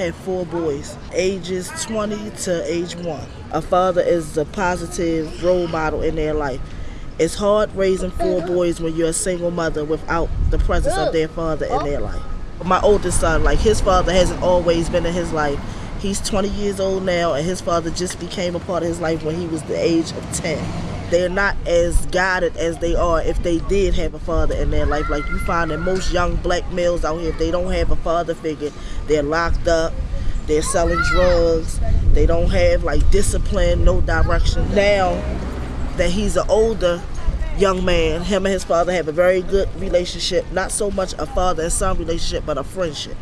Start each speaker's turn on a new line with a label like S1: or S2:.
S1: Have four boys, ages 20 to age one. A father is a positive role model in their life. It's hard raising four boys when you're a single mother without the presence of their father in their life. My oldest son, like his father hasn't always been in his life. He's 20 years old now, and his father just became a part of his life when he was the age of 10 they're not as guided as they are if they did have a father in their life. Like you find that most young black males out here, if they don't have a father figure, they're locked up, they're selling drugs, they don't have like discipline, no direction. Now that he's an older young man, him and his father have a very good relationship, not so much a father and son relationship, but a friendship.